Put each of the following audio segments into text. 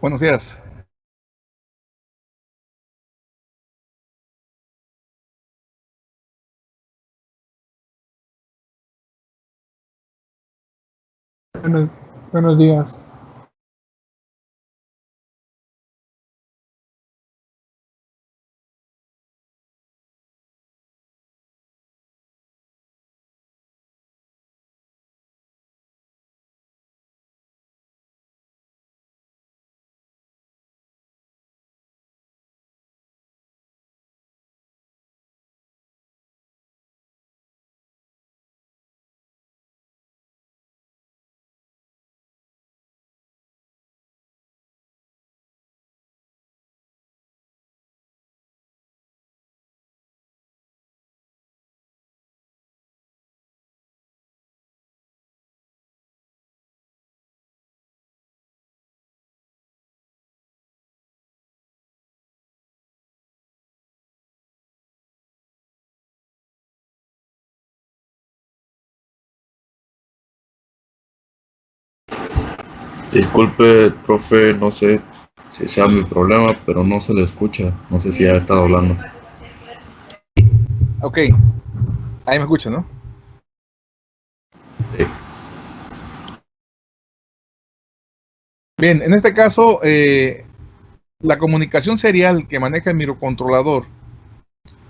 Buenos días. Buenos, buenos días. Disculpe, profe, no sé si sea mi problema, pero no se le escucha. No sé si ha estado hablando. Ok. Ahí me escucha, ¿no? Sí. Bien, en este caso, eh, la comunicación serial que maneja el microcontrolador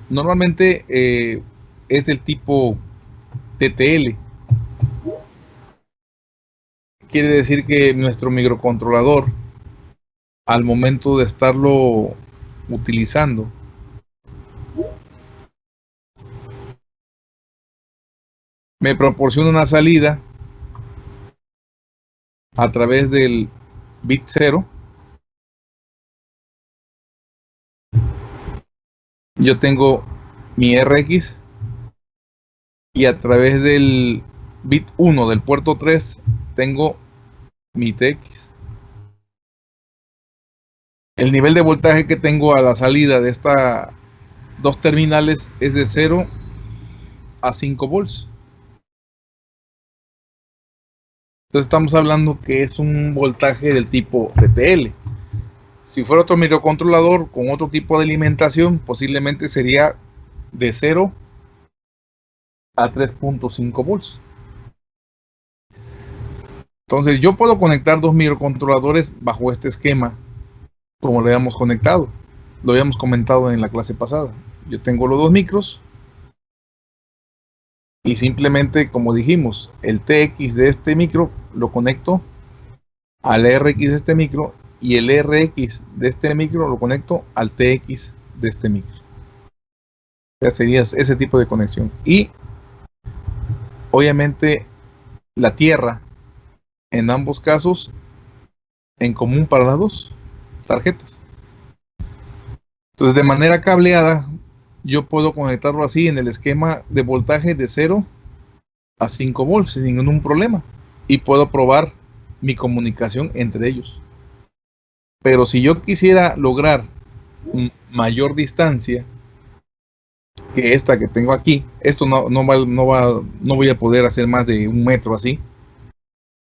normalmente eh, es del tipo TTL. Quiere decir que nuestro microcontrolador, al momento de estarlo utilizando, me proporciona una salida a través del bit 0 yo tengo mi RX y a través del bit 1 del puerto 3 tengo mi TX el nivel de voltaje que tengo a la salida de estas dos terminales es de 0 a 5 volts Entonces estamos hablando que es un voltaje del tipo TTL. Si fuera otro microcontrolador con otro tipo de alimentación, posiblemente sería de 0 a 3.5 volts. Entonces yo puedo conectar dos microcontroladores bajo este esquema, como lo habíamos conectado. Lo habíamos comentado en la clase pasada. Yo tengo los dos micros y simplemente como dijimos el TX de este micro lo conecto al RX de este micro y el RX de este micro lo conecto al TX de este micro sería ese tipo de conexión y obviamente la tierra en ambos casos en común para las dos tarjetas. Entonces de manera cableada yo puedo conectarlo así en el esquema de voltaje de 0 a 5 volts sin ningún problema y puedo probar mi comunicación entre ellos. Pero si yo quisiera lograr mayor distancia que esta que tengo aquí esto no, no, va, no, va, no voy a poder hacer más de un metro así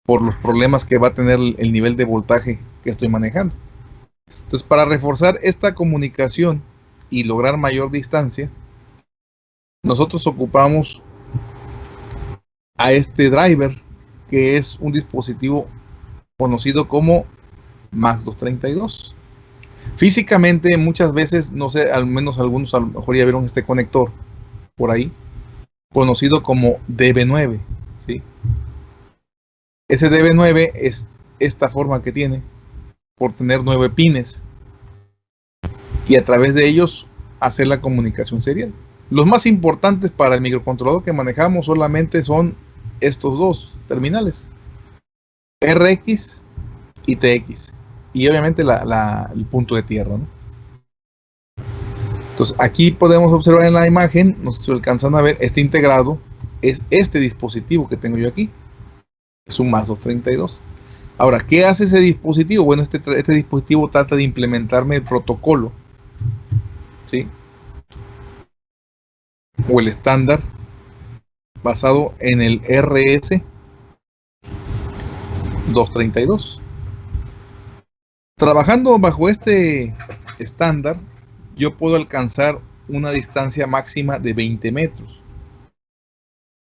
por los problemas que va a tener el nivel de voltaje que estoy manejando entonces para reforzar esta comunicación y lograr mayor distancia, nosotros ocupamos a este driver, que es un dispositivo conocido como MAX 232. Físicamente, muchas veces, no sé, al menos algunos a lo mejor ya vieron este conector por ahí, conocido como DB9. ¿sí? Ese DB9 es esta forma que tiene, por tener nueve pines y a través de ellos hacer la comunicación serial. Los más importantes para el microcontrolador que manejamos solamente son estos dos terminales, RX y TX, y obviamente el punto de tierra. Entonces aquí podemos observar en la imagen, nos estoy alcanzando a ver, este integrado es este dispositivo que tengo yo aquí, es un más 232. Ahora, ¿qué hace ese dispositivo? Bueno, este, este dispositivo trata de implementarme el protocolo ¿sí? o el estándar basado en el RS 232 Trabajando bajo este estándar, yo puedo alcanzar una distancia máxima de 20 metros.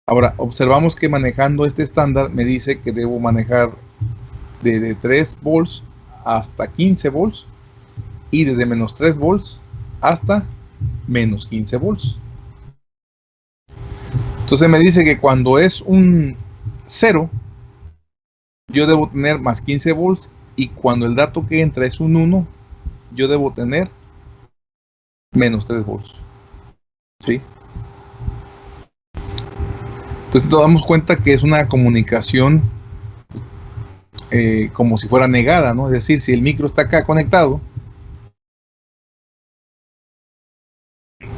Ahora, observamos que manejando este estándar me dice que debo manejar desde 3 volts hasta 15 volts y desde menos 3 volts hasta menos 15 volts. Entonces me dice que cuando es un 0, yo debo tener más 15 volts y cuando el dato que entra es un 1, yo debo tener menos 3 volts. ¿Sí? Entonces nos damos cuenta que es una comunicación eh, como si fuera negada, ¿no? Es decir, si el micro está acá conectado,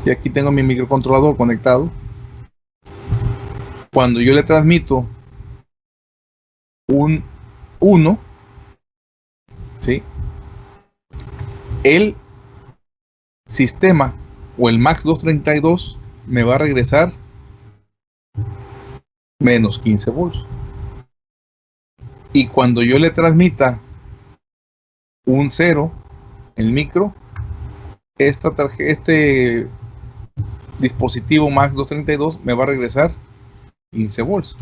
si aquí tengo mi microcontrolador conectado, cuando yo le transmito un 1, ¿sí? el sistema o el MAX 232 me va a regresar menos 15 volts. Y cuando yo le transmita un 0, el micro, este dispositivo MAX 232 me va a regresar 15 volts.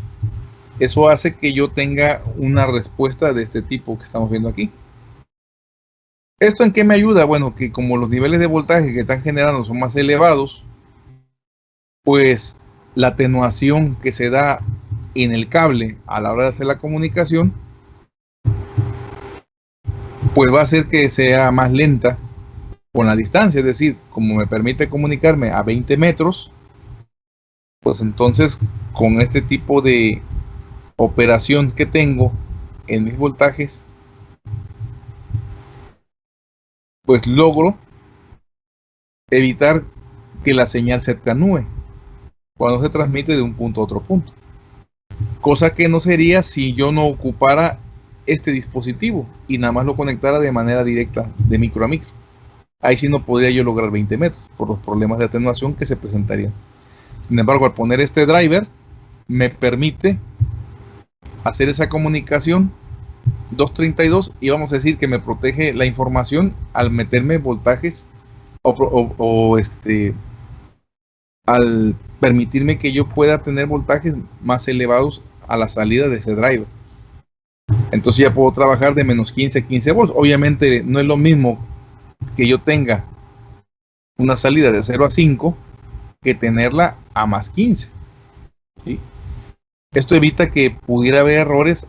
Eso hace que yo tenga una respuesta de este tipo que estamos viendo aquí. ¿Esto en qué me ayuda? Bueno, que como los niveles de voltaje que están generando son más elevados, pues la atenuación que se da en el cable a la hora de hacer la comunicación, pues va a hacer que sea más lenta con la distancia, es decir, como me permite comunicarme a 20 metros, pues entonces con este tipo de operación que tengo en mis voltajes, pues logro evitar que la señal se atenúe cuando se transmite de un punto a otro punto. Cosa que no sería si yo no ocupara este dispositivo y nada más lo conectara de manera directa de micro a micro. Ahí sí no podría yo lograr 20 metros por los problemas de atenuación que se presentarían. Sin embargo, al poner este driver, me permite hacer esa comunicación 232 y vamos a decir que me protege la información al meterme voltajes o, este al permitirme que yo pueda tener voltajes más elevados a la salida de ese driver. Entonces ya puedo trabajar de menos 15 a 15 volts. Obviamente no es lo mismo que yo tenga una salida de 0 a 5 que tenerla a más 15. Esto evita que pudiera haber errores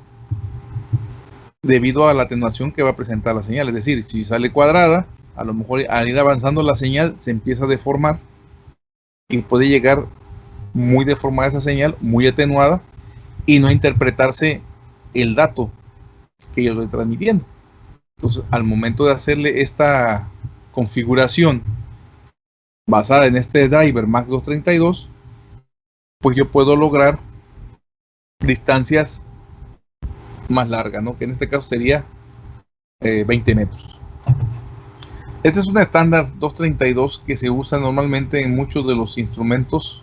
debido a la atenuación que va a presentar la señal. Es decir, si sale cuadrada, a lo mejor al ir avanzando la señal se empieza a deformar y puede llegar muy deformada esa señal, muy atenuada y no interpretarse el dato que yo estoy transmitiendo. Entonces, al momento de hacerle esta configuración basada en este driver MAX 232, pues yo puedo lograr distancias más larga, ¿no? Que en este caso sería 20 eh, metros. Este es un estándar 232 que se usa normalmente en muchos de los instrumentos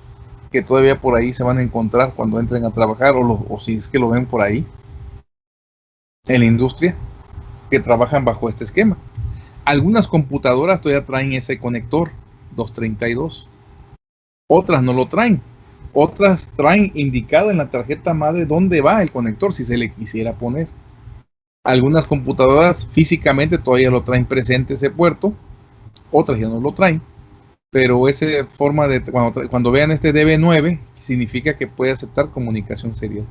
que todavía por ahí se van a encontrar cuando entren a trabajar o, si es que lo ven por ahí en la industria que trabajan bajo este esquema. Algunas computadoras todavía traen ese conector 232. Otras no lo traen. Otras traen indicado en la tarjeta madre dónde va el conector si se le quisiera poner. Algunas computadoras físicamente todavía lo traen presente ese puerto, otras ya no lo traen. Pero esa forma de cuando, cuando vean este DB9 significa que puede aceptar comunicación serial.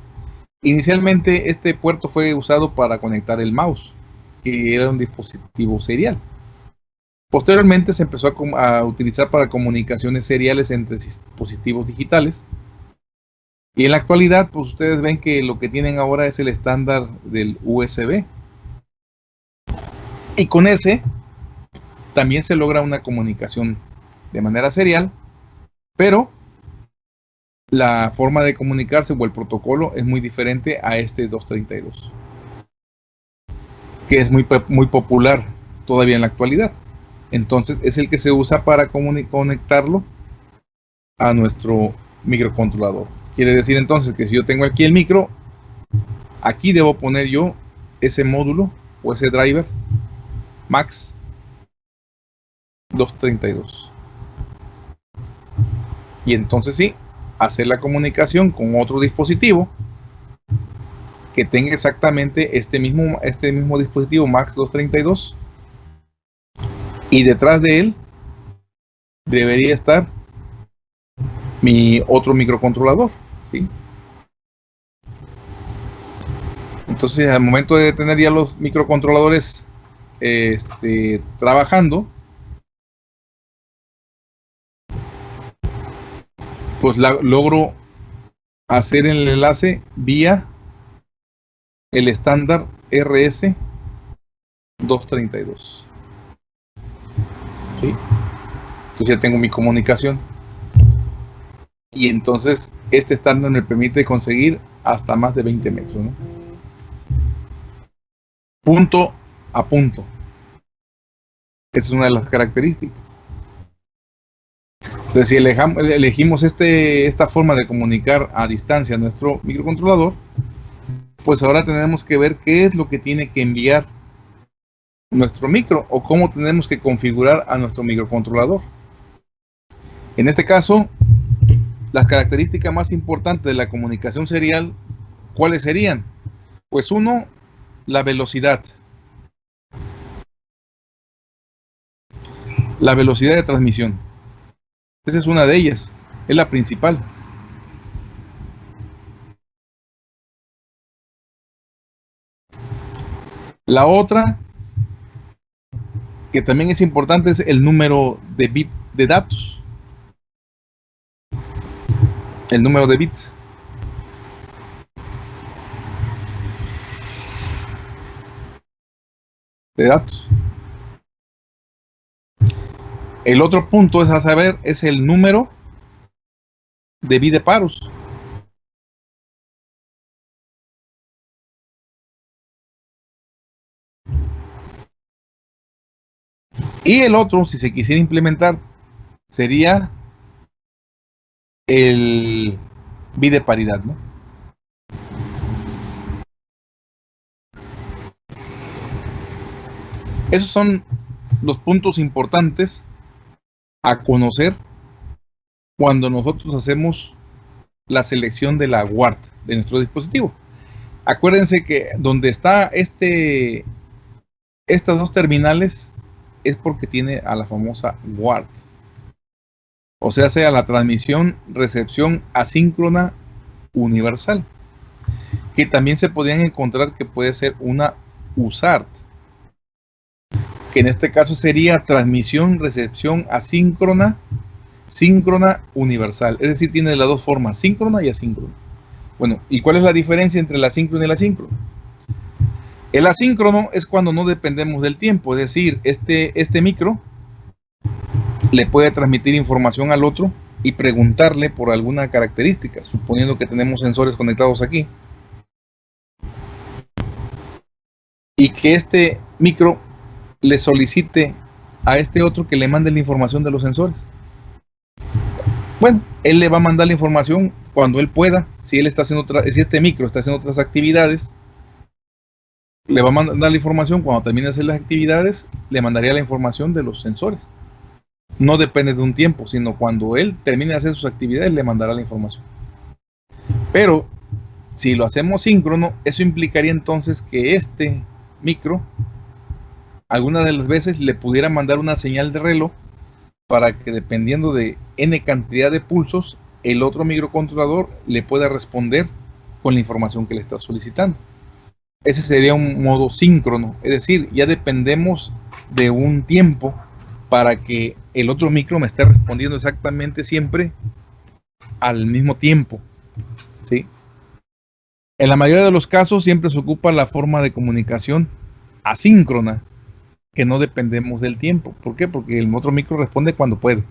Inicialmente este puerto fue usado para conectar el mouse, que era un dispositivo serial. Posteriormente se empezó a, utilizar para comunicaciones seriales entre dispositivos digitales. Y en la actualidad, pues ustedes ven que lo que tienen ahora es el estándar del USB. Y con ese también se logra una comunicación de manera serial, pero la forma de comunicarse o el protocolo es muy diferente a este 232, que es muy, muy popular todavía en la actualidad. Entonces es el que se usa para conectarlo a nuestro microcontrolador. Quiere decir entonces que si yo tengo aquí el micro, aquí debo poner yo ese módulo o ese driver MAX 232. Y entonces sí, hacer la comunicación con otro dispositivo que tenga exactamente este mismo, este mismo dispositivo MAX 232 y detrás de él debería estar mi otro microcontrolador. Entonces, al momento de tener ya los microcontroladores este, trabajando, pues logro hacer el enlace vía el estándar RS 232. ¿Sí? Entonces ya tengo mi comunicación. Y entonces este estándar me permite conseguir hasta más de 20 metros. Punto a punto. Esa es una de las características. Entonces, si elegimos este, esta forma de comunicar a distancia nuestro microcontrolador, pues ahora tenemos que ver qué es lo que tiene que enviar nuestro micro o cómo tenemos que configurar a nuestro microcontrolador. En este caso, las características más importantes de la comunicación serial, ¿cuáles serían? Pues uno, la velocidad. La velocidad de transmisión. Esa es una de ellas, es la principal. La otra, que también es importante, es el número de bit de datos el número de bits. de datos. El otro punto es a saber es el número de bits de paros. Y el otro, si se quisiera implementar, sería el de paridad, ¿no? Esos son los puntos importantes a conocer cuando nosotros hacemos la selección de la WART de nuestro dispositivo. Acuérdense que donde está este, estas dos terminales es porque tiene a la famosa WART o sea, sea la transmisión recepción asíncrona universal, que también se podían encontrar que puede ser una USART, que en este caso sería transmisión recepción asíncrona síncrona universal, es decir, tiene las dos formas, síncrona y asíncrona. Bueno, ¿y cuál es la diferencia entre el asíncrono y el asíncrono? El asíncrono es cuando no dependemos del tiempo, es decir, este, este micro le puede transmitir información al otro y preguntarle por alguna característica, suponiendo que tenemos sensores conectados aquí. Y que este micro le solicite a este otro que le mande la información de los sensores. Bueno, él le va a mandar la información cuando él pueda, si él está haciendo si este micro está haciendo otras actividades, le va a mandar la información cuando termine de hacer las actividades, le mandaría la información de los sensores no depende de un tiempo, sino cuando él termine de hacer sus actividades le mandará la información. Pero si lo hacemos síncrono, eso implicaría entonces que este micro, algunas de las veces le pudiera mandar una señal de reloj para que dependiendo de n cantidad de pulsos, el otro microcontrolador le pueda responder con la información que le está solicitando. Ese sería un modo síncrono, es decir, ya dependemos de un tiempo para que el otro micro me esté respondiendo exactamente siempre al mismo tiempo. ¿sí? En la mayoría de los casos siempre se ocupa la forma de comunicación asíncrona, que no dependemos del tiempo. ¿Por qué? Porque el otro micro responde cuando puede,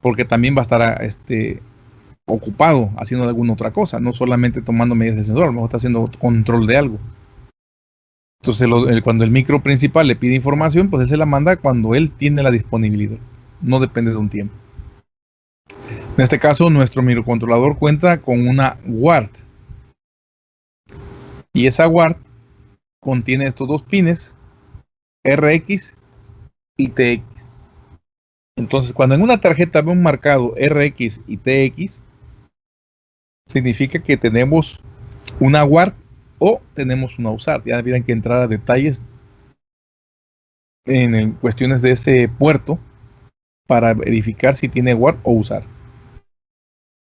porque también va a estar este, ocupado haciendo alguna otra cosa, no solamente tomando medidas de sensor, a lo mejor está haciendo control de algo. Entonces, cuando el micro principal le pide información, pues él se la manda cuando él tiene la disponibilidad. No depende de un tiempo. En este caso, nuestro microcontrolador cuenta con una WART. Y esa WART contiene estos dos pines RX y TX. Entonces, cuando en una tarjeta un marcado RX y TX, significa que tenemos una WARP o tenemos una USAR. Ya tendrían que entrar a detalles en cuestiones de ese puerto para verificar si tiene WARP o USAR.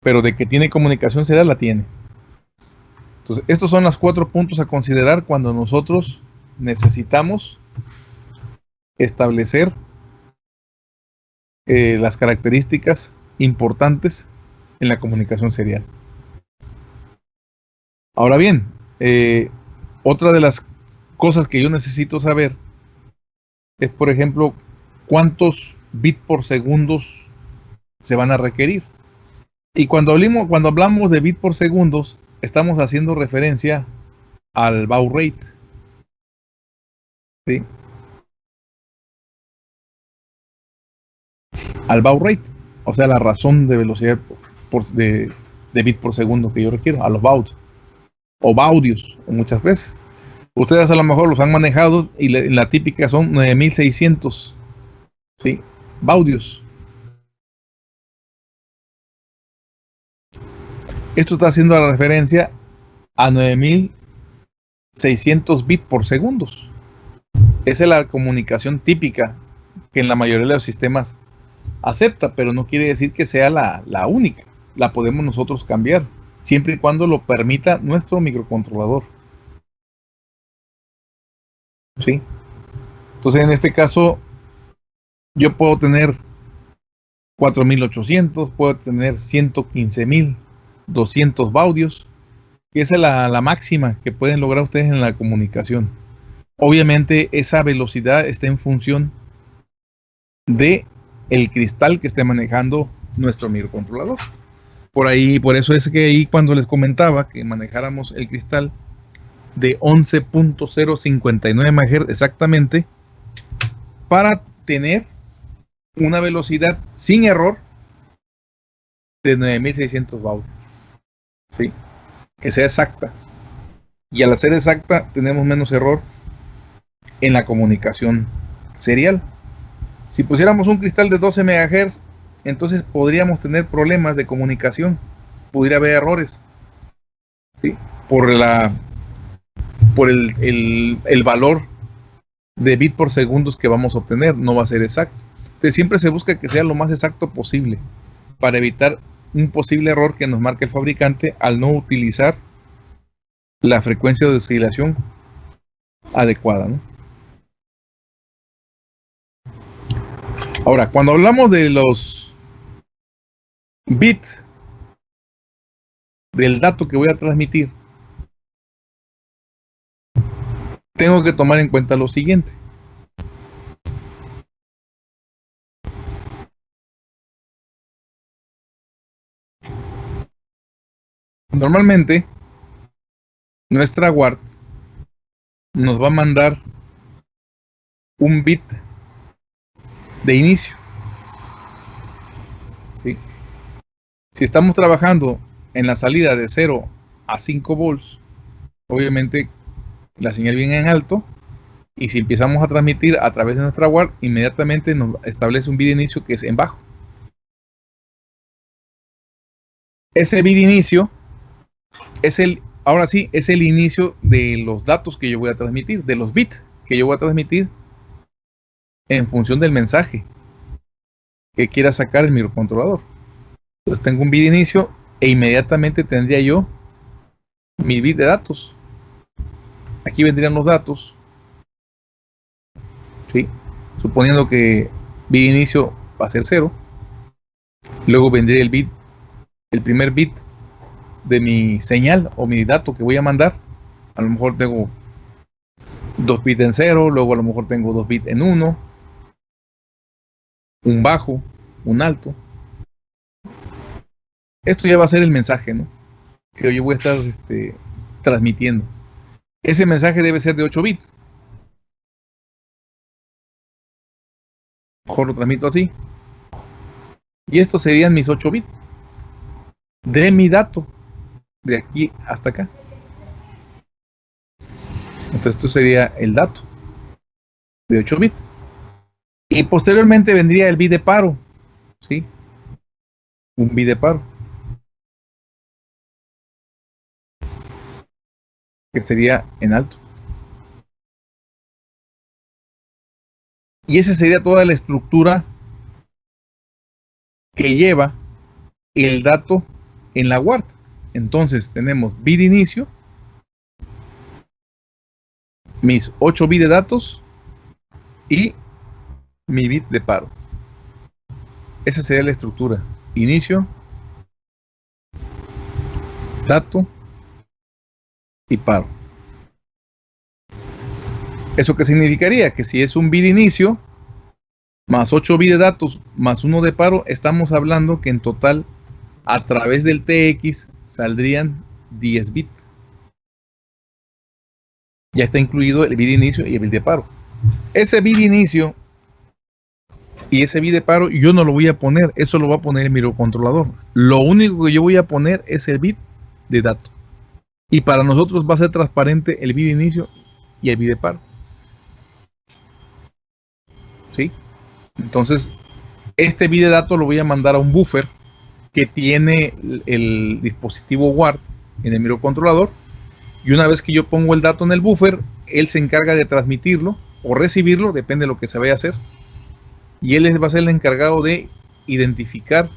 Pero de que tiene comunicación serial, la tiene. Entonces, estos son los cuatro puntos a considerar cuando nosotros necesitamos establecer eh, las características importantes en la comunicación serial. Ahora bien, eh, otra de las cosas que yo necesito saber es, por ejemplo, cuántos bits por segundos se van a requerir. Y cuando hablamos, cuando hablamos de bits por segundos, estamos haciendo referencia al baud rate. ¿Sí? Al baud rate, o sea, la razón de velocidad por, de, de bit por segundo que yo requiero, a los baud o baudios, muchas veces. Ustedes a lo mejor los han manejado y la, típica son 9600 ¿sí? baudios. Esto está haciendo la referencia a 9600 bits por segundos. Esa es la comunicación típica que en la mayoría de los sistemas acepta, pero no quiere decir que sea la, la única. La podemos nosotros cambiar, siempre y cuando lo permita nuestro microcontrolador. ¿sí? Entonces, en este caso, yo puedo tener 4800, puedo tener 115200 baudios, que esa es la, la máxima que pueden lograr ustedes en la comunicación. Obviamente, esa velocidad está en función de el cristal que esté manejando nuestro microcontrolador. Por ahí, por eso es que ahí cuando les comentaba que manejáramos el cristal de 11.059 MHz exactamente para tener una velocidad sin error de 9600 baud. ¿Sí? Que sea exacta. Y al ser exacta tenemos menos error en la comunicación serial. Si pusiéramos un cristal de 12 MHz, entonces podríamos tener problemas de comunicación. Pudiera haber errores. ¿sí? Por la por el, valor de bit por segundos que vamos a obtener, no va a ser exacto. Entonces, siempre se busca que sea lo más exacto posible para evitar un posible error que nos marque el fabricante al no utilizar la frecuencia de oscilación adecuada. Ahora, cuando hablamos de los bits del dato que voy a transmitir, tengo que tomar en cuenta lo siguiente. Normalmente, nuestra WART nos va a mandar un bit de inicio. Si estamos trabajando en la salida de 0 a 5 volts, obviamente la señal viene en alto y si empezamos a transmitir a través de nuestra WAR, inmediatamente nos establece un bit inicio que es en bajo. Ese bit inicio es el, ahora sí, es el inicio de los datos que yo voy a transmitir, de los bits que yo voy a transmitir en función del mensaje que quiera sacar el microcontrolador. Entonces tengo un bit inicio e inmediatamente tendría yo mi bit de datos. Aquí vendrían los datos. ¿sí? Suponiendo que bit inicio va a ser 0. Luego vendría el bit, el primer bit de mi señal o mi dato que voy a mandar. A lo mejor tengo dos bits en 0, luego a lo mejor tengo dos bits en 1, un bajo, un alto. Esto ya va a ser el mensaje, ¿no? Que yo voy a estar este, transmitiendo. Ese mensaje debe ser de 8 bits. Mejor lo transmito así. Y estos serían mis 8 bits de mi dato de aquí hasta acá. Entonces esto sería el dato de 8 bits. Y posteriormente vendría el bit de paro, ¿sí? Un bit de paro. Sería en alto. Y esa sería toda la estructura que lleva el dato en la WART. Entonces tenemos bit inicio, mis 8 bits de datos y mi bit de paro. Esa sería la estructura. Inicio, dato y paro. ¿Eso qué significaría? Que si es un bit de inicio, más 8 bits de datos, más 1 de paro, estamos hablando que en total, a través del TX, saldrían 10 bits. Ya está incluido el bit inicio y el bit de paro. Ese bit inicio y ese bit de paro yo no lo voy a poner, eso lo va a poner el microcontrolador. Lo único que yo voy a poner es el bit de dato. Y para nosotros va a ser transparente el bit de inicio y el bit de paro. ¿Sí? Entonces, este bit de dato lo voy a mandar a un buffer que tiene el dispositivo WARD en el microcontrolador. Y una vez que yo pongo el dato en el buffer, él se encarga de transmitirlo o recibirlo, depende de lo que se vaya a hacer y él va a ser el encargado de identificar,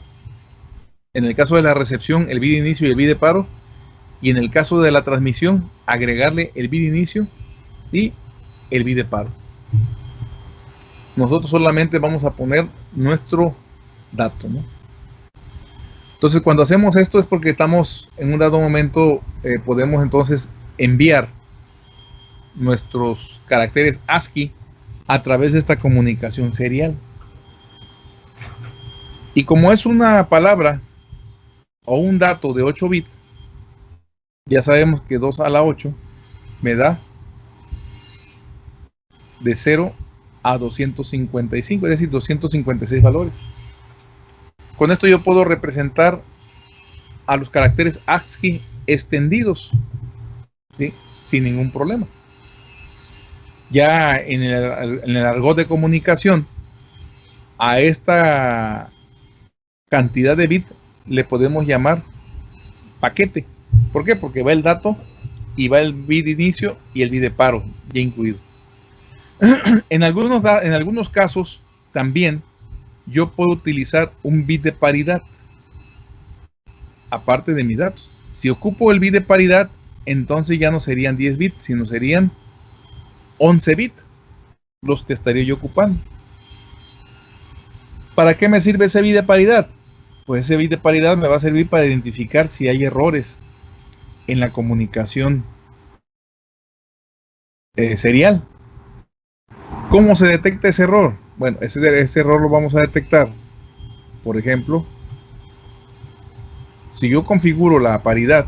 en el caso de la recepción, el bit de inicio y el bit de paro, y en el caso de la transmisión, agregarle el bit inicio y el bit de paro. Nosotros solamente vamos a poner nuestro dato. Entonces, cuando hacemos esto es porque estamos en un dado momento, eh, podemos entonces enviar nuestros caracteres ASCII a través de esta comunicación serial. Y como es una palabra o un dato de 8 bits, ya sabemos que 2 a la 8 me da de 0 a 255, es decir, 256 valores. Con esto yo puedo representar a los caracteres ASCII extendidos, sin ningún problema. Ya en el, en el argot de comunicación, a esta cantidad de bits le podemos llamar paquete. ¿Por qué? Porque va el dato y va el bit de inicio y el bit de paro ya incluido. en, algunos, en algunos casos también yo puedo utilizar un bit de paridad aparte de mis datos. Si ocupo el bit de paridad, entonces ya no serían 10 bits, sino serían 11 bits los que estaría yo ocupando. ¿Para qué me sirve ese bit de paridad? pues ese bit de paridad me va a servir para identificar si hay errores en la comunicación eh, serial. ¿Cómo se detecta ese error? Bueno, ese, ese error lo vamos a detectar, por ejemplo, si yo configuro la paridad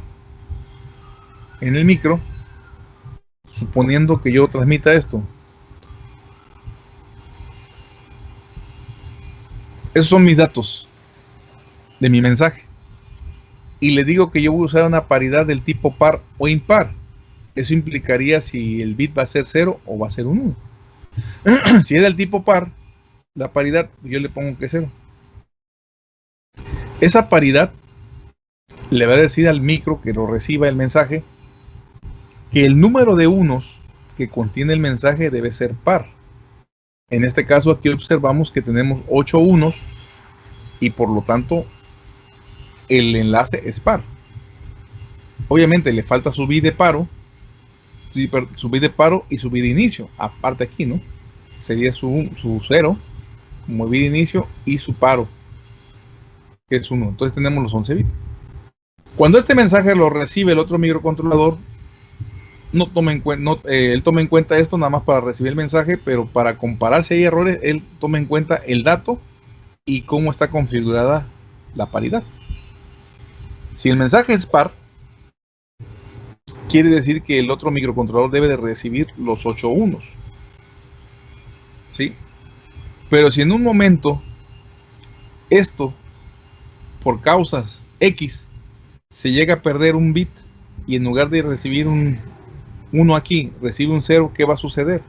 en el micro, suponiendo que yo transmita esto. Esos son mis datos de mi mensaje. Y le digo que yo voy a usar una paridad del tipo par o impar. Eso implicaría si el bit va a ser 0 o va a ser un 1. si es del tipo par, la paridad yo le pongo que es 0. Esa paridad le va a decir al micro que lo reciba el mensaje que el número de unos que contiene el mensaje debe ser par. En este caso aquí observamos que tenemos 8 unos y por lo tanto el enlace es par. Obviamente le falta subir de paro, subir de paro y subir de inicio, aparte aquí, ¿no? Sería su, su cero, como de inicio y su paro, que es 1. Entonces tenemos los 11 bits. Cuando este mensaje lo recibe el otro microcontrolador, no toma en cuenta, eh, él toma en cuenta esto nada más para recibir el mensaje, pero para comparar si hay errores, él toma en cuenta el dato y cómo está configurada la paridad. Si el mensaje es par, quiere decir que el otro microcontrolador debe de recibir los 8 unos. ¿Sí? Pero si en un momento esto, por causas X, se llega a perder un bit y en lugar de recibir un 1 aquí, recibe un 0, ¿qué va a suceder?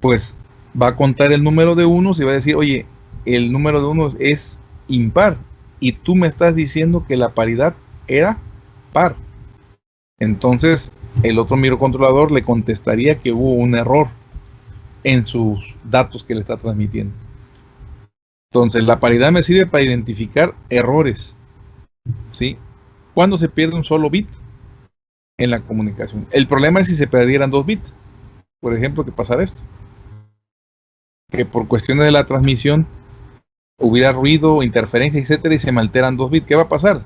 Pues va a contar el número de unos y va a decir, oye, el número de unos es impar y tú me estás diciendo que la paridad era par. Entonces, el otro microcontrolador le contestaría que hubo un error en sus datos que le está transmitiendo. Entonces, la paridad me sirve para identificar errores. ¿Sí? Cuando se pierde un solo bit en la comunicación. El problema es si se perdieran dos bits. Por ejemplo, que pasara esto. Que por cuestiones de la transmisión hubiera ruido, interferencia, etcétera, y se me alteran dos bits. ¿Qué va a pasar?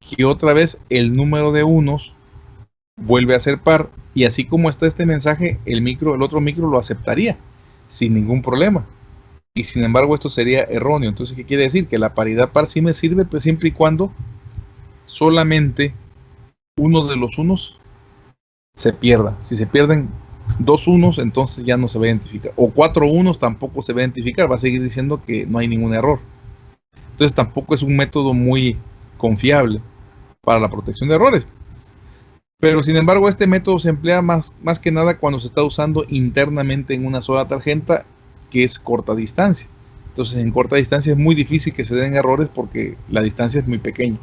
Que otra vez el número de unos vuelve a ser par y así como está este mensaje, el micro, el otro micro lo aceptaría sin ningún problema. Y sin embargo esto sería erróneo. Entonces, ¿qué quiere decir? Que la paridad par sí me sirve pues siempre y cuando solamente uno de los unos se pierda. Si se pierden dos unos, entonces ya no se va a identificar. O cuatro unos tampoco se va a identificar. Va a seguir diciendo que no hay ningún error. Entonces tampoco es un método muy confiable para la protección de errores. Pero sin embargo, este método se emplea más, más que nada cuando se está usando internamente en una sola tarjeta que es corta distancia. Entonces en corta distancia es muy difícil que se den errores porque la distancia es muy pequeña.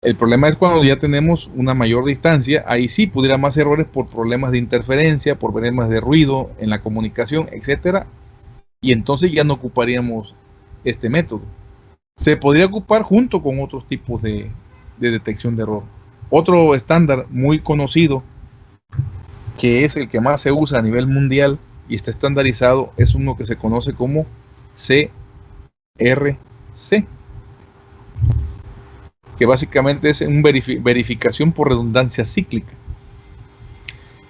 El problema es cuando ya tenemos una mayor distancia, ahí sí pudiera más errores por problemas de interferencia, por problemas de ruido en la comunicación, etcétera, y entonces ya no ocuparíamos este método. Se podría ocupar junto con otros tipos de, de detección de error. Otro estándar muy conocido, que es el que más se usa a nivel mundial y está estandarizado, es uno que se conoce como CRC que básicamente es una verificación por redundancia cíclica.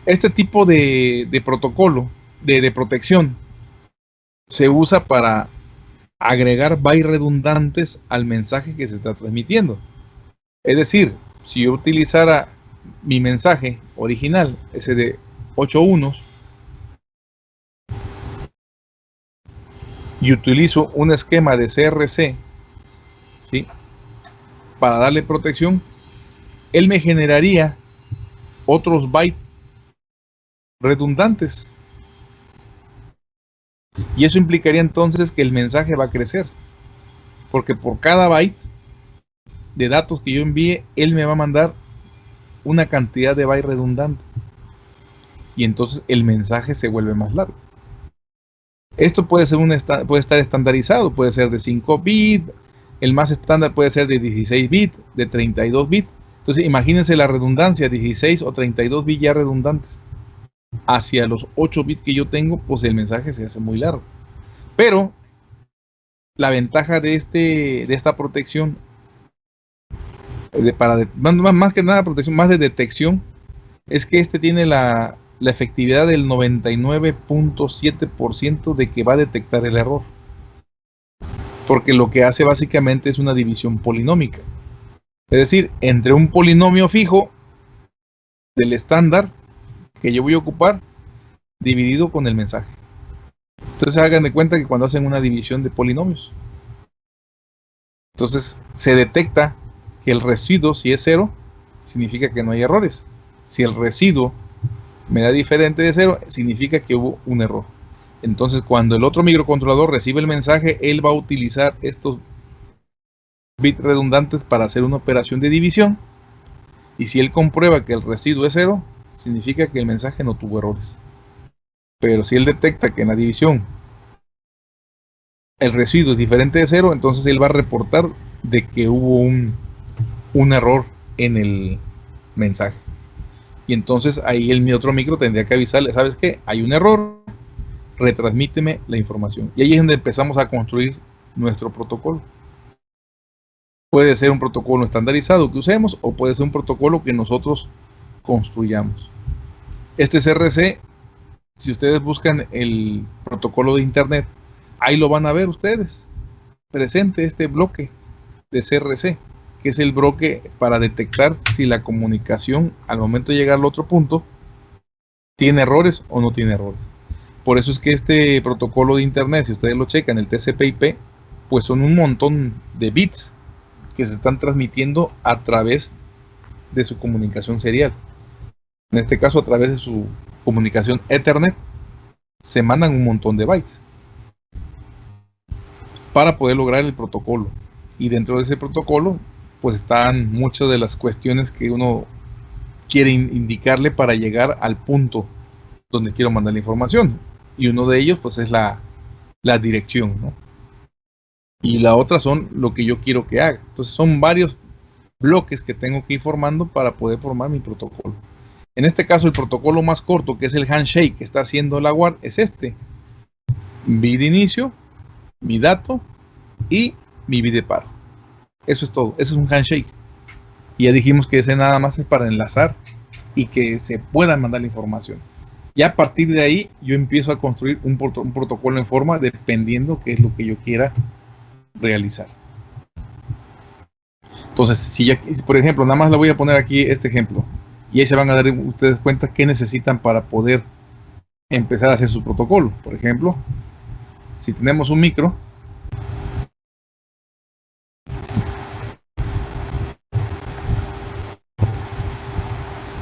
Este tipo de, protocolo de, protección se usa para agregar bytes redundantes al mensaje que se está transmitiendo. Es decir, si yo utilizara mi mensaje original, ese de 8 unos, y utilizo un esquema de CRC, ¿sí? Para darle protección, él me generaría otros bytes redundantes. Y eso implicaría entonces que el mensaje va a crecer. Porque por cada byte de datos que yo envíe, él me va a mandar una cantidad de bytes redundante. Y entonces el mensaje se vuelve más largo. Esto puede, ser un puede estar estandarizado, puede ser de 5 bits, el más estándar puede ser de 16 bits, de 32 bits. Entonces imagínense la redundancia, 16 o 32 bits ya redundantes. Hacia los 8 bits que yo tengo, pues el mensaje se hace muy largo. Pero la ventaja de, este, de esta protección, de, para más, que nada protección, más de detección, es que este tiene la, la efectividad del 99.7% de que va a detectar el error porque lo que hace básicamente es una división polinómica. Es decir, entre un polinomio fijo del estándar que yo voy a ocupar, dividido con el mensaje. Entonces hagan de cuenta que cuando hacen una división de polinomios, entonces se detecta que el residuo, si es cero, significa que no hay errores. Si el residuo me da diferente de cero, significa que hubo un error. Entonces, cuando el otro microcontrolador recibe el mensaje, él va a utilizar estos bits redundantes para hacer una operación de división. Y si él comprueba que el residuo es cero, significa que el mensaje no tuvo errores. Pero si él detecta que en la división el residuo es diferente de cero, entonces él va a reportar de que hubo un, un error en el mensaje. Y entonces ahí el otro micro tendría que avisarle, ¿sabes qué? Hay un error, retransmíteme la información. Y ahí es donde empezamos a construir nuestro protocolo. Puede ser un protocolo estandarizado que usemos o puede ser un protocolo que nosotros construyamos. Este CRC, si ustedes buscan el protocolo de internet, ahí lo van a ver ustedes. Presente este bloque de CRC, que es el bloque para detectar si la comunicación al momento de llegar al otro punto tiene errores o no tiene errores. Por eso es que este protocolo de internet, si ustedes lo checan, el TCP/IP, pues son un montón de bits que se están transmitiendo a través de su comunicación serial. En este caso, a través de su comunicación Ethernet, se mandan un montón de bytes para poder lograr el protocolo. Y dentro de ese protocolo, pues están muchas de las cuestiones que uno quiere indicarle para llegar al punto donde quiero mandar la información. Y uno de ellos, pues es la, la dirección, ¿no? Y la otra son lo que yo quiero que haga. Entonces son varios bloques que tengo que ir formando para poder formar mi protocolo. En este caso, el protocolo más corto, que es el handshake que está haciendo la guard, es este. De inicio, mi dato y mi de paro. Eso es todo. Eso es un handshake. Y ya dijimos que ese nada más es para enlazar y que se pueda mandar la información. Y a partir de ahí yo empiezo a construir un, un protocolo en forma dependiendo qué es lo que yo quiera realizar. Entonces, si ya, por ejemplo, nada más le voy a poner aquí este ejemplo. Y ahí se van a dar ustedes cuenta qué necesitan para poder empezar a hacer su protocolo. Por ejemplo, si tenemos un micro,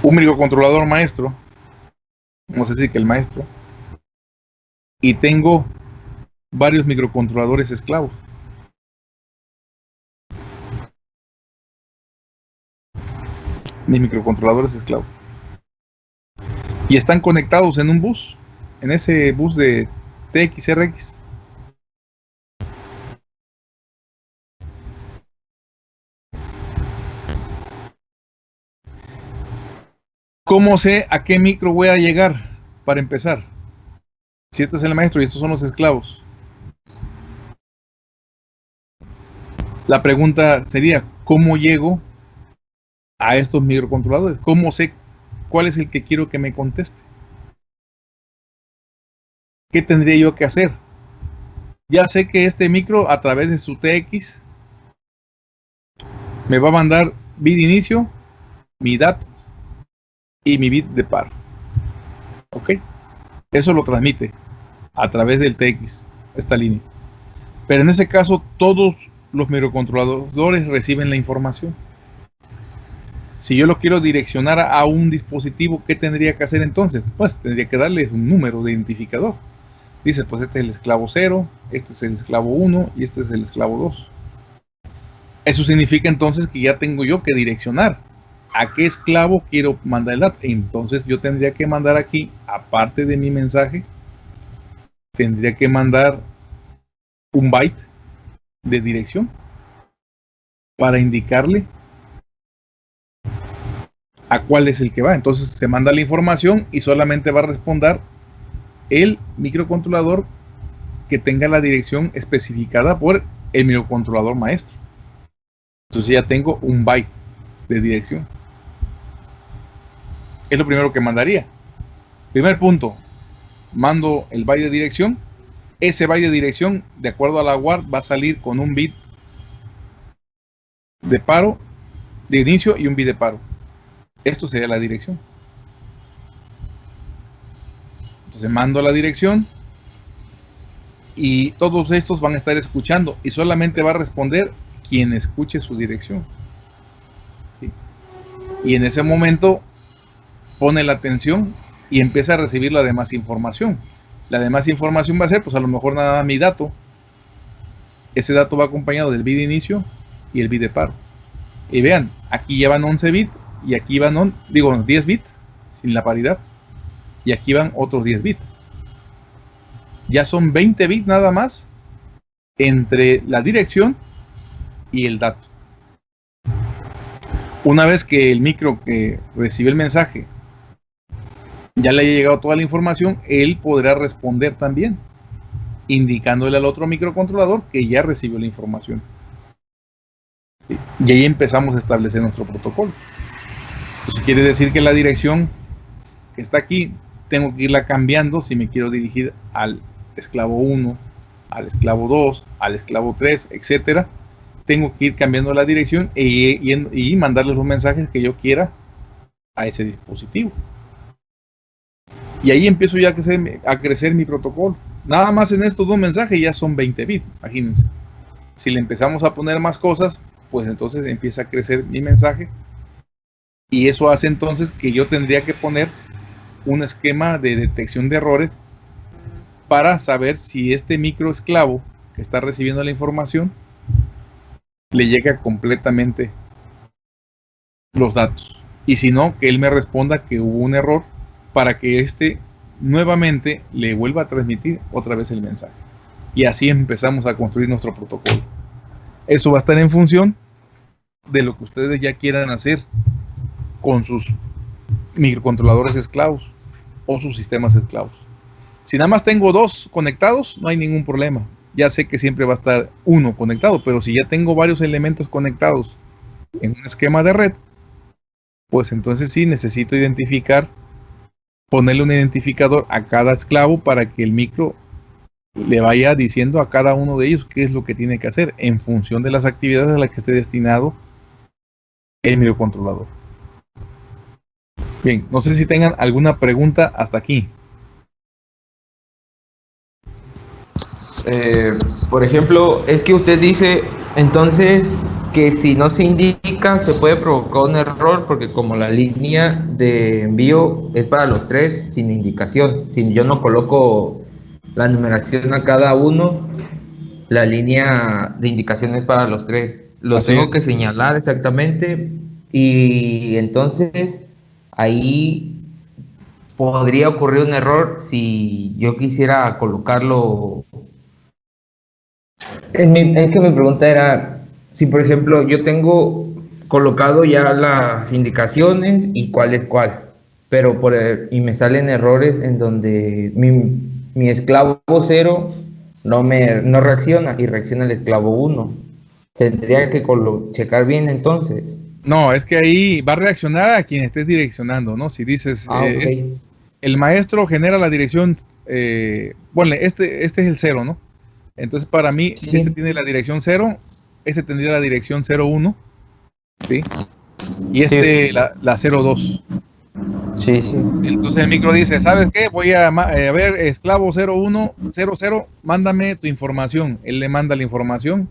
un microcontrolador maestro, vamos a decir que el maestro, y tengo varios microcontroladores esclavos. mis microcontroladores esclavos. Y están conectados en un bus, en ese bus de TXRX. ¿Cómo sé a qué micro voy a llegar para empezar? Si este es el maestro y estos son los esclavos. La pregunta sería, ¿cómo llego a estos microcontroladores. ¿Cómo sé cuál es el que quiero que me conteste? ¿Qué tendría yo que hacer? Ya sé que este micro a través de su TX me va a mandar bit inicio, mi dato y mi bit de paro. ¿Ok? Eso lo transmite a través del TX, esta línea. Pero en ese caso todos los microcontroladores reciben la información. Si yo lo quiero direccionar a un dispositivo, ¿qué tendría que hacer entonces? Pues tendría que darle un número de identificador. Dice, pues este es el esclavo 0, este es el esclavo 1 y este es el esclavo 2. Eso significa entonces que ya tengo yo que direccionar a qué esclavo quiero mandar el dato. Entonces yo tendría que mandar aquí, aparte de mi mensaje, tendría que mandar un byte de dirección para indicarle a cuál es el que va. Entonces se manda la información y solamente va a responder el microcontrolador que tenga la dirección especificada por el microcontrolador maestro. Entonces ya tengo un byte de dirección. Es lo primero que mandaría. Primer punto, mando el byte de dirección. Ese byte de dirección, de acuerdo a la guard, va a salir con un bit de paro, de inicio y un bit de paro. Esto sería la dirección. Entonces mando la dirección y todos estos van a estar escuchando y solamente va a responder quien escuche su dirección. Y en ese momento pone la atención y empieza a recibir la demás información. La demás información va a ser, pues a lo mejor nada más mi dato. Ese dato va acompañado del bit de inicio y el bit de paro. Y vean, aquí llevan 11 bits y aquí van, digo, 10 bits sin la paridad y aquí van otros 10 bits. Ya son 20 bits nada más entre la dirección y el dato. Una vez que el micro que recibe el mensaje ya le haya llegado toda la información, él podrá responder también, indicándole al otro microcontrolador que ya recibió la información. Y ahí empezamos a establecer nuestro protocolo. Eso quiere decir que la dirección que está aquí tengo que irla cambiando si me quiero dirigir al esclavo 1, al esclavo 2, al esclavo 3, etcétera. Tengo que ir cambiando la dirección e y, mandarle los mensajes que yo quiera a ese dispositivo. Y ahí empiezo ya a crecer, mi protocolo. Nada más en estos dos mensajes ya son 20 bits, imagínense. Si le empezamos a poner más cosas, pues entonces empieza a crecer mi mensaje y eso hace entonces que yo tendría que poner un esquema de detección de errores para saber si este micro esclavo que está recibiendo la información le llega completamente los datos. Y si no, que él me responda que hubo un error para que éste nuevamente le vuelva a transmitir otra vez el mensaje. Y así empezamos a construir nuestro protocolo. Eso va a estar en función de lo que ustedes ya quieran hacer con sus microcontroladores esclavos o sus sistemas esclavos. Si nada más tengo dos conectados, no hay ningún problema. Ya sé que siempre va a estar uno conectado, pero si ya tengo varios elementos conectados en un esquema de red, pues entonces sí necesito identificar, ponerle un identificador a cada esclavo para que el micro le vaya diciendo a cada uno de ellos qué es lo que tiene que hacer en función de las actividades a las que esté destinado el microcontrolador. Bien, no sé si tengan alguna pregunta hasta aquí. Eh, por ejemplo, es que usted dice entonces que si no se indica se puede provocar un error porque como la línea de envío es para los tres sin indicación, si yo no coloco la numeración a cada uno, la línea de indicación es para los tres. Lo tengo que señalar exactamente y entonces ahí podría ocurrir un error si yo quisiera colocarlo. Es, que mi pregunta era, si por ejemplo yo tengo colocado ya las indicaciones y cuál es cuál, pero por y me salen errores en donde mi, mi esclavo cero no me no reacciona y reacciona el esclavo 1. Tendría que checar bien entonces. No, es que ahí va a reaccionar a quien estés direccionando, ¿no? Si dices, ah, eh, el maestro genera la dirección, eh, bueno, este, este es el cero, ¿no? Entonces para mí, si este tiene la dirección 0, este tendría la dirección 01, ¿sí? Y este la, la 02. Sí, sí. Entonces el micro dice, ¿sabes qué? Voy a, eh, a ver, esclavo 01, 00, mándame tu información. Él le manda la información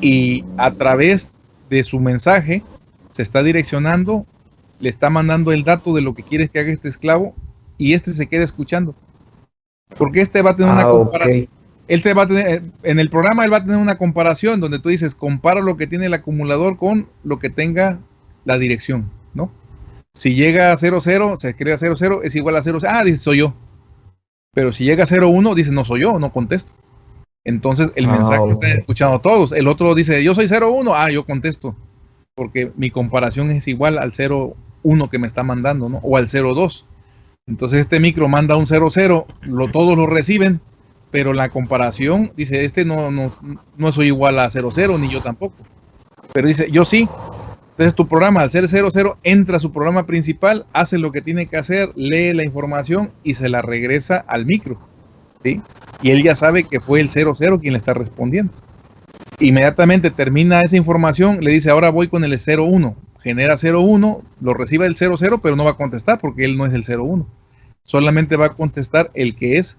y a través de su mensaje se está direccionando, le está mandando el dato de lo que quieres que haga este esclavo y este se queda escuchando. Porque este va a tener una ah, comparación. Él va a tener, eh, en el programa él va a tener una comparación donde tú dices, compara lo que tiene el acumulador con lo que tenga la dirección, ¿no? Si llega a 00, se escribe a 00, es igual a 0, ah, dice, soy yo. Pero si llega a 01, dice, no soy yo, no contesto. Entonces el ah, mensaje está escuchando todos. El otro dice, yo soy 01, ah, yo contesto. Porque mi comparación es igual al 01 que me está mandando, ¿no? O al 02. Entonces este micro manda un 00, lo, todos lo reciben, pero la comparación dice, este no, no, no soy igual a 00, ni yo tampoco. Pero dice, yo sí. Entonces tu programa, al ser 00, entra a su programa principal, hace lo que tiene que hacer, lee la información y se la regresa al micro. ¿sí? y él ya sabe que fue el 00 quien le está respondiendo. Inmediatamente termina esa información, le dice, ahora voy con el 01, genera 01, lo recibe el 00, pero no va a contestar porque él no es el 01. Solamente va a contestar el que es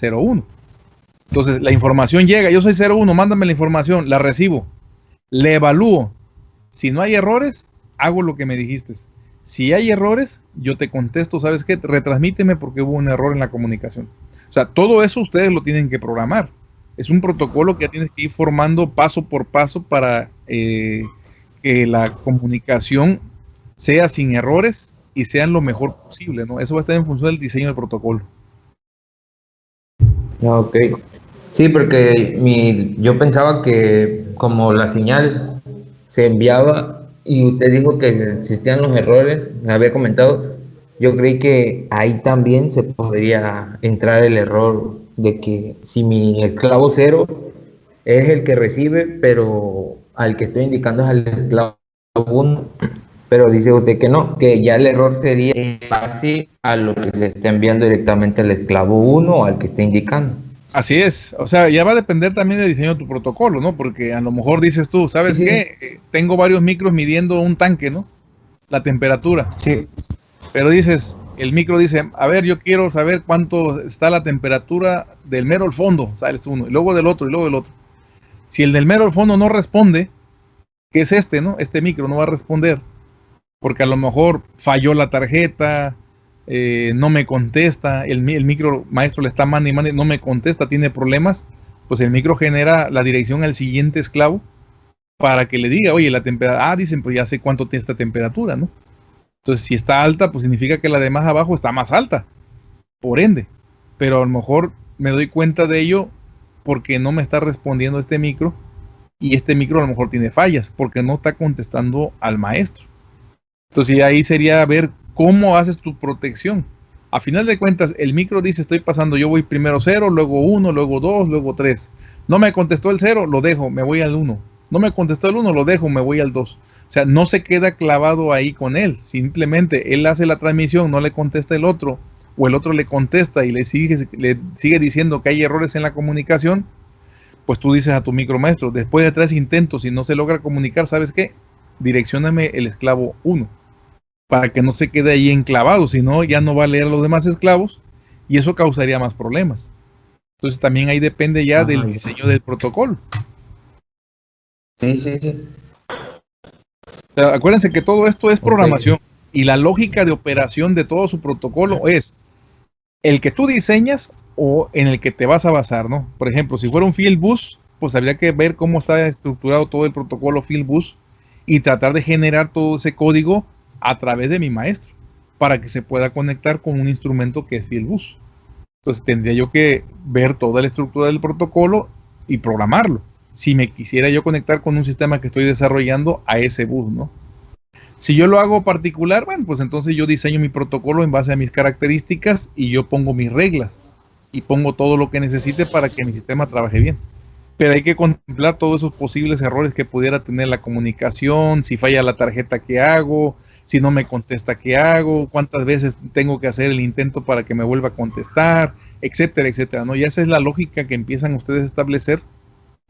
01. Entonces, la información llega, yo soy 01, mándame la información, la recibo, le evalúo. Si no hay errores, hago lo que me dijiste. Si hay errores, yo te contesto, ¿sabes qué? Retransmíteme porque hubo un error en la comunicación. O sea, todo eso ustedes lo tienen que programar. Es un protocolo que ya tienes que ir formando paso por paso para eh, que la comunicación sea sin errores y sea lo mejor posible, ¿no? Eso va a estar en función del diseño del protocolo. Ok. Sí, porque mi, yo pensaba que como la señal se enviaba y usted dijo que existían los errores, me había comentado, yo creí que ahí también se podría entrar el error de que si mi esclavo cero es el que recibe, pero al que estoy indicando es al esclavo uno, pero dice usted que no, que ya el error sería así a lo que se está enviando directamente al esclavo 1 o al que está indicando. Así es, o sea, ya va a depender también del diseño de tu protocolo, ¿no? Porque a lo mejor dices tú, ¿sabes qué? Eh, tengo varios micros midiendo un tanque, ¿no? La temperatura. Sí. Pero dices, el micro dice, a ver, yo quiero saber cuánto está la temperatura del mero al fondo, sales uno, y luego del otro, y luego del otro. Si el del mero al fondo no responde, que es este, ¿no? Este micro no va a responder, porque a lo mejor falló la tarjeta, eh, no me contesta, el, mi- el micro maestro le está mande y mande, no me contesta, tiene problemas, pues el micro genera la dirección al siguiente esclavo para que le diga, oye, la temperatura, ah, dicen, pues ya sé cuánto tiene esta temperatura, ¿no? Entonces, si está alta, pues significa que la de más abajo está más alta, por ende. Pero a lo mejor me doy cuenta de ello porque no me está respondiendo este micro y este micro a lo mejor tiene fallas porque no está contestando al maestro. Entonces ahí sería ver cómo haces tu protección. A final de cuentas, el micro dice estoy pasando, yo voy primero 0, luego 1, luego 2, luego 3. No me contestó el 0, lo dejo, me voy al 1. No me contestó el 1, lo dejo, me voy al 2. O sea, no se queda clavado ahí con él. Simplemente él hace la transmisión, no le contesta el otro, o el otro le contesta y le sigue, le sigue diciendo que hay errores en la comunicación. Pues tú dices a tu micromaestro, después de tres intentos y no se logra comunicar, ¿sabes qué? Direccióname el esclavo 1 para que no se quede ahí enclavado, si no, ya no va a leer a los demás esclavos y eso causaría más problemas. Entonces también ahí depende ya Ajá, del diseño del protocolo. Sí, sí, sí. O sea, acuérdense que todo esto es programación y la lógica de operación de todo su protocolo es el que tú diseñas o en el que te vas a basar, ¿no? Por ejemplo, si fuera un field bus, pues habría que ver cómo está estructurado todo el protocolo field bus y tratar de generar todo ese código a través de mi maestro para que se pueda conectar con un instrumento que es field bus. Entonces tendría yo que ver toda la estructura del protocolo y programarlo. Si me quisiera yo conectar con un sistema que estoy desarrollando a ese bus, ¿no? Si yo lo hago particular, bueno, pues entonces yo diseño mi protocolo en base a mis características y yo pongo mis reglas y pongo todo lo que necesite para que mi sistema trabaje bien. Pero hay que contemplar todos esos posibles errores que pudiera tener la comunicación, si falla la tarjeta que hago, si no me contesta qué hago, cuántas veces tengo que hacer el intento para que me vuelva a contestar, etcétera, etcétera, ¿no? Y esa es la lógica que empiezan ustedes a establecer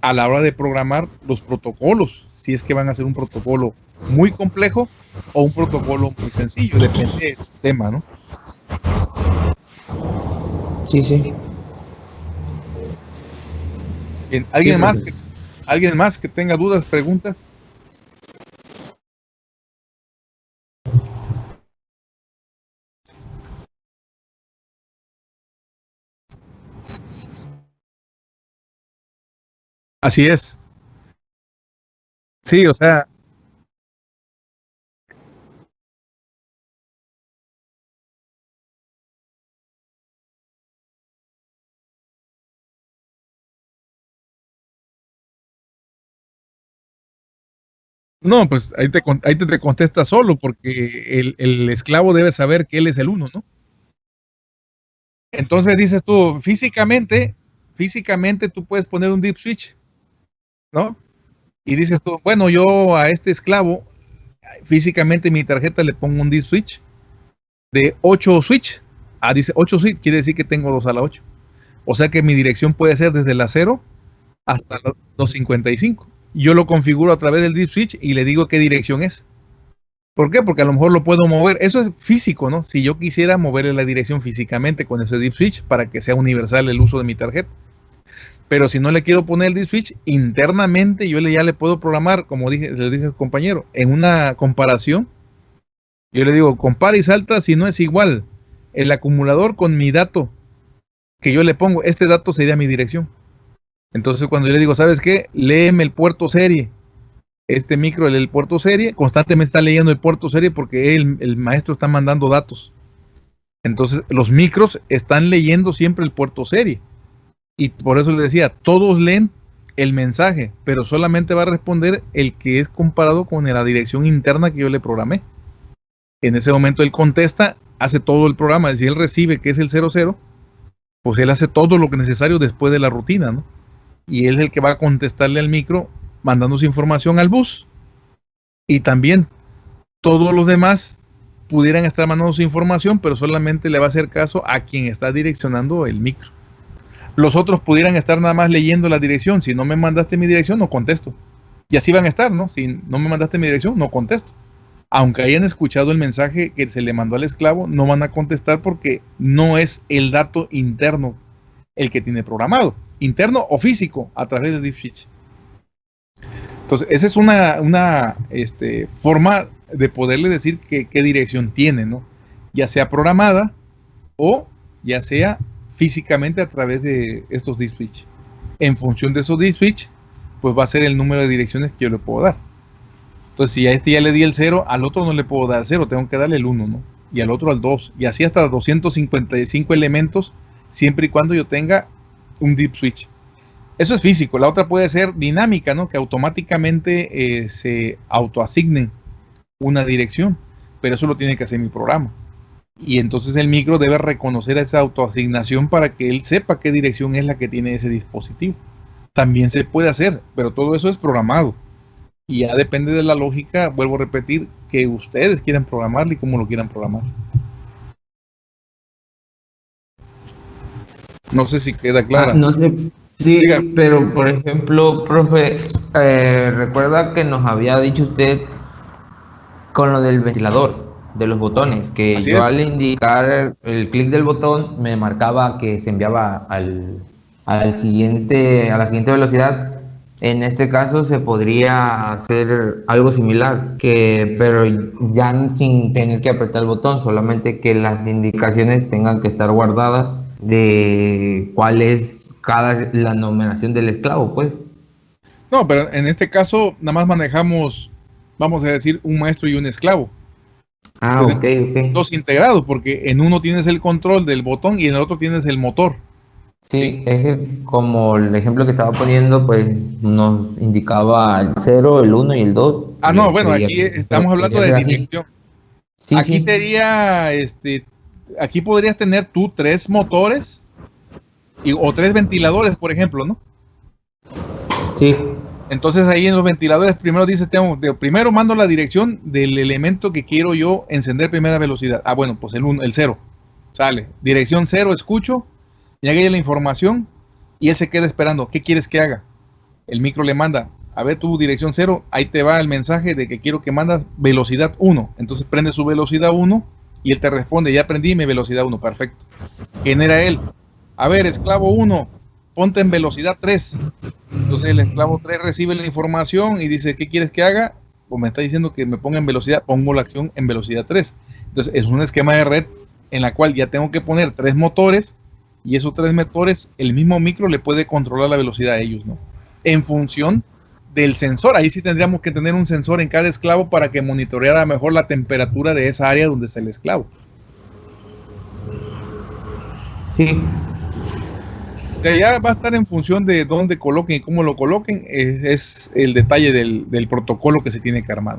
a la hora de programar los protocolos, si es que van a hacer un protocolo muy complejo o un protocolo muy sencillo, depende del sistema, ¿no? Sí, sí. Bien, ¿alguien Sí, más que, alguien más que tenga dudas, preguntas? Así es. Sí, o sea, no, pues ahí te, ahí te contesta solo, porque el, el esclavo debe saber que él es el uno, ¿no? Entonces dices tú, físicamente, físicamente tú puedes poner un deep switch, ¿no? Y dices tú, bueno, yo a este esclavo, físicamente mi tarjeta le pongo un deep switch de 8 switch. Ah, dice 8 switch, quiere decir que tengo 2 a la 8. O sea que mi dirección puede ser desde la 0 hasta los 255. Yo lo configuro a través del deep switch y le digo qué dirección es. ¿Por qué? Porque a lo mejor lo puedo mover. Eso es físico, ¿no? Si yo quisiera moverle la dirección físicamente con ese deep switch para que sea universal el uso de mi tarjeta. Pero si no le quiero poner el deep switch, internamente yo le, ya le puedo programar, como dije, le dije al compañero, en una comparación. Yo le digo, compara y salta si no es igual el acumulador con mi dato que yo le pongo. Este dato sería mi dirección. Entonces cuando yo le digo, ¿sabes qué? Léeme el puerto serie. Este micro, el, el puerto serie, constantemente está leyendo el puerto serie porque el maestro está mandando datos. Entonces los micros están leyendo siempre el puerto serie. Y por eso le decía, todos leen el mensaje, pero solamente va a responder el que es comparado con la dirección interna que yo le programé. En ese momento él contesta, hace todo el programa. Si él recibe que es el 00, pues él hace todo lo que es necesario después de la rutina, ¿no? Y él es el que va a contestarle al micro mandando su información al bus. Y también todos los demás pudieran estar mandando su información, pero solamente le va a hacer caso a quien está direccionando el micro. Los otros pudieran estar nada más leyendo la dirección. Si no me mandaste mi dirección, no contesto. Y así van a estar, ¿no? Si no me mandaste mi dirección, no contesto. Aunque hayan escuchado el mensaje que se le mandó al esclavo, no van a contestar porque no es el dato interno el que tiene programado, interno o físico, a través de Deep Switch. Entonces, esa es una, este, forma de poderle decir qué dirección tiene, ¿no? ya sea programada o ya sea físicamente a través de estos disk switch. En función de esos disk switch, pues va a ser el número de direcciones que yo le puedo dar. Entonces, si a este ya le di el 0, al otro no le puedo dar 0, tengo que darle el 1, ¿no? Y al otro al 2. Y así hasta 255 elementos, siempre y cuando yo tenga un deep switch. Eso es físico. La otra puede ser dinámica, ¿no? Que automáticamente eh, se autoasignen una dirección. Pero eso lo tiene que hacer mi programa. Y entonces el micro debe reconocer esa autoasignación para que él sepa qué dirección es la que tiene ese dispositivo. También se puede hacer, pero todo eso es programado. Y ya depende de la lógica, vuelvo a repetir, que ustedes quieran programarlo y cómo lo quieran programar. No sé si queda clara. Ah, no sé, sí, pero por ejemplo, profe, eh, recuerda que nos había dicho usted con lo del ventilador de los botones, que yo al indicar el clic del botón me marcaba que se enviaba al, al siguiente, a la siguiente velocidad. En este caso se podría hacer algo similar, que, pero ya sin tener que apretar el botón, solamente que las indicaciones tengan que estar guardadas de cuál es cada la numeración del esclavo, pues. No, pero en este caso nada más manejamos, vamos a decir, un maestro y un esclavo. Ah, ok, ok. Dos integrados, porque en uno tienes el control del botón y en el otro tienes el motor. Sí, es como el ejemplo que estaba poniendo, pues nos indicaba el 0, el 1 y el 2. Ah, no, bueno, aquí estamos hablando de dirección. Sí, aquí sería, este, aquí podrías tener tú tres motores y, o tres ventiladores, por ejemplo, ¿no? Sí. Entonces ahí en los ventiladores primero dice, tengo, primero mando la dirección del elemento que quiero yo encender primera velocidad. Ah, bueno, pues el 1, el 0. Sale. Dirección 0, escucho, llega la información y él se queda esperando. ¿Qué quieres que haga? El micro le manda, a ver tu dirección 0, ahí te va el mensaje de que quiero que mandas velocidad 1. Entonces prende su velocidad 1 y él te responde, ya aprendí mi velocidad 1, perfecto. ¿Quién era él? A ver, esclavo 1, ponte en velocidad 3. Entonces el esclavo 3 recibe la información y dice, ¿qué quieres que haga? Pues me está diciendo que me ponga en velocidad, pongo la acción en velocidad 3. Entonces es un esquema de red en la cual ya tengo que poner tres motores y esos tres motores, el mismo micro le puede controlar la velocidad a ellos, ¿no? En función del sensor. Ahí sí tendríamos que tener un sensor en cada esclavo para que monitoreara mejor la temperatura de esa área donde está el esclavo. Sí, ya va a estar en función de dónde coloquen y cómo lo coloquen, es, el detalle del, protocolo que se tiene que armar.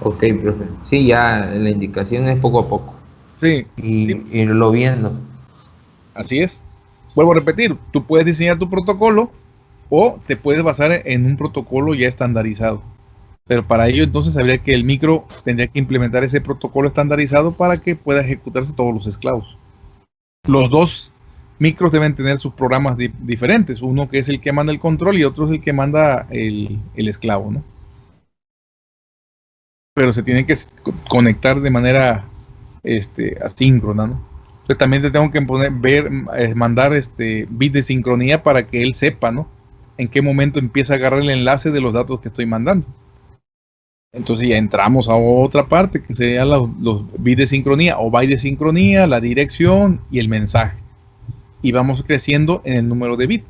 Ok, profe. Sí, ya la indicación es poco a poco. Sí. Y irlo viendo. Así es. Vuelvo a repetir, tú puedes diseñar tu protocolo o te puedes basar en un protocolo ya estandarizado. Pero para ello entonces habría que el micro tendría que implementar ese protocolo estandarizado para que pueda ejecutarse todos los esclavos los dos micros deben tener sus programas diferentes. Uno que es el que manda el control y otro es el que manda el, esclavo, ¿no? Pero se tienen que conectar de manera este, asíncrona, ¿no? Entonces también te tengo que poner, ver, eh, mandar este bit de sincronía para que él sepa, ¿no? En qué momento empieza a agarrar el enlace de los datos que estoy mandando. Entonces ya entramos a otra parte que serían los, bits de sincronía o byte de sincronía, la dirección y el mensaje. Y vamos creciendo en el número de bits.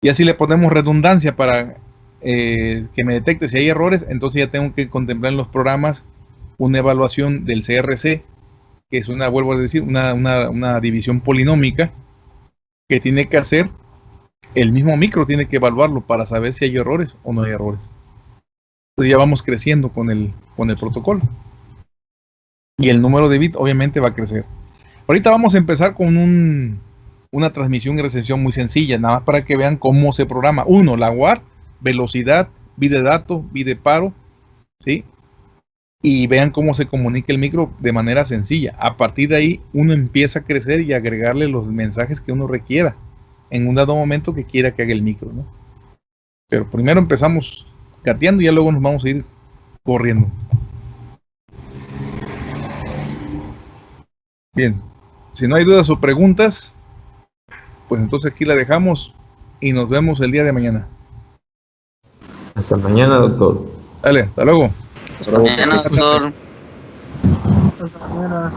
Y así le ponemos redundancia para eh, que me detecte si hay errores. Entonces ya tengo que contemplar en los programas una evaluación del CRC, que es una, vuelvo a decir, una, una división polinómica que tiene que hacer el mismo micro, tiene que evaluarlo para saber si hay errores o no hay errores ya vamos creciendo con el, con el protocolo. Y el número de bits obviamente va a crecer. Ahorita vamos a empezar con un, una transmisión y recepción muy sencilla, nada más para que vean cómo se programa. Uno, la WAR, velocidad, bit de dato, bit de paro, ¿sí? Y vean cómo se comunica el micro de manera sencilla. A partir de ahí, uno empieza a crecer y agregarle los mensajes que uno requiera en un dado momento que quiera que haga el micro, ¿no? Pero primero empezamos y ya luego nos vamos a ir corriendo. Bien, si no hay dudas o preguntas, pues entonces aquí la dejamos y nos vemos el día de mañana. Hasta mañana, doctor. Dale, hasta luego. Bravo, Mañana, doctor. Hasta mañana.